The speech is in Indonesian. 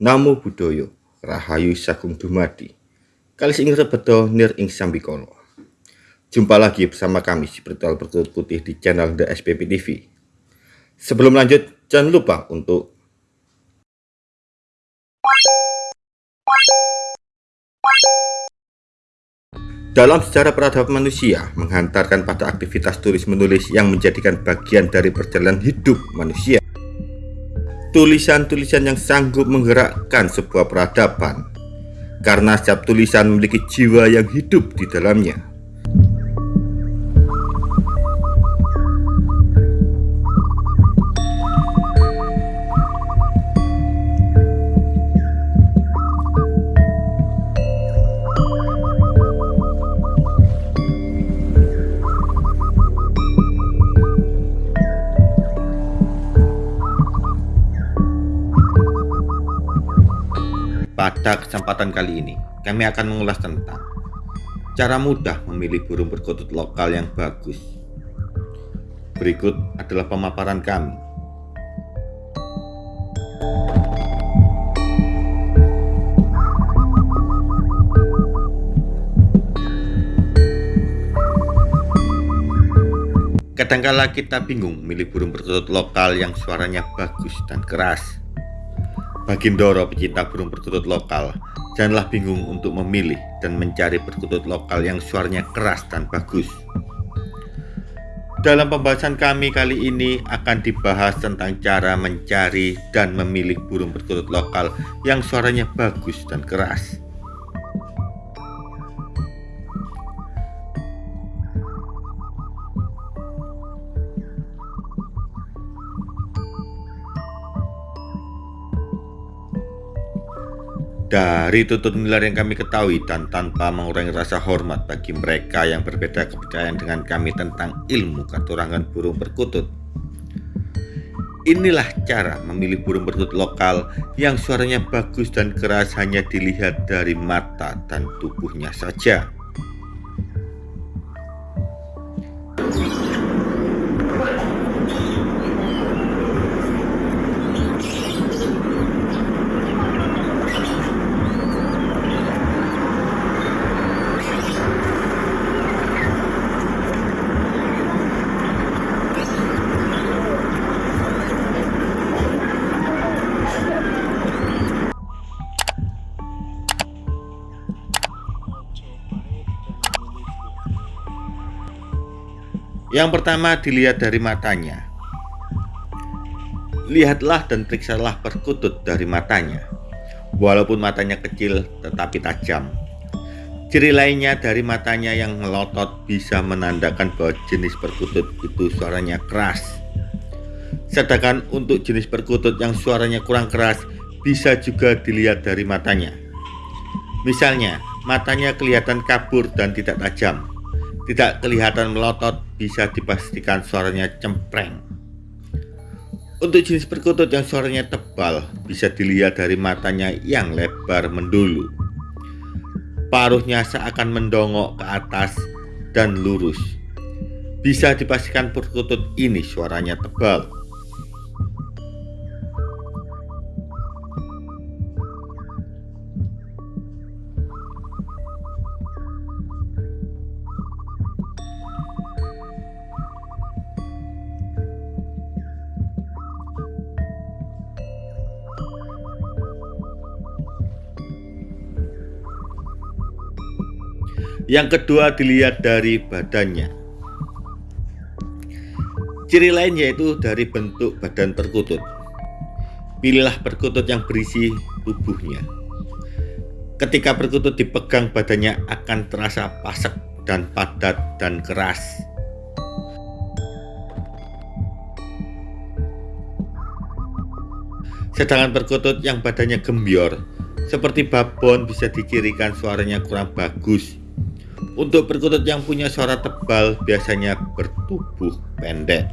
Namo Buddhaya, Rahayu Sagung Dumadi. Kali ing rebedo nir ing sambikala. Jumpa lagi bersama kami Spiritual Berkutut Putih di channel The SPP TV. Sebelum lanjut, jangan lupa untuk Dalam sejarah peradaban manusia, menghantarkan pada aktivitas tulis menulis yang menjadikan bagian dari perjalanan hidup manusia. Tulisan-tulisan yang sanggup menggerakkan sebuah peradaban, karena setiap tulisan memiliki jiwa yang hidup di dalamnya. Pada kesempatan kali ini, kami akan mengulas tentang cara mudah memilih burung perkutut lokal yang bagus. Berikut adalah pemaparan kami. Kadangkala kita bingung memilih burung perkutut lokal yang suaranya bagus dan keras Bagindoro pecinta burung perkutut lokal, janganlah bingung untuk memilih dan mencari perkutut lokal yang suaranya keras dan bagus. Dalam pembahasan kami kali ini akan dibahas tentang cara mencari dan memilih burung perkutut lokal yang suaranya bagus dan keras. Dari tutut nular yang kami ketahui dan tanpa mengurangi rasa hormat bagi mereka yang berbeda kepercayaan dengan kami tentang ilmu katurangan burung perkutut. Inilah cara memilih burung perkutut lokal yang suaranya bagus dan keras hanya dilihat dari mata dan tubuhnya saja. Yang pertama dilihat dari matanya. Lihatlah dan periksalah perkutut dari matanya. Walaupun matanya kecil tetapi tajam. Ciri lainnya dari matanya yang melotot bisa menandakan bahwa jenis perkutut itu suaranya keras. Sedangkan untuk jenis perkutut yang suaranya kurang keras bisa juga dilihat dari matanya. Misalnya, matanya kelihatan kabur dan tidak tajam tidak kelihatan melotot, bisa dipastikan suaranya cempreng. Untuk jenis perkutut yang suaranya tebal, bisa dilihat dari matanya yang lebar mendulu. Paruhnya seakan mendongok ke atas dan lurus. Bisa dipastikan perkutut ini suaranya tebal. Yang kedua dilihat dari badannya. Ciri lain yaitu dari bentuk badan perkutut. Pilihlah perkutut yang berisi tubuhnya. Ketika perkutut dipegang badannya akan terasa pasak dan padat dan keras. Sedangkan perkutut yang badannya gembior seperti babon bisa dicirikan suaranya kurang bagus untuk perkutut yang punya suara tebal biasanya bertubuh pendek.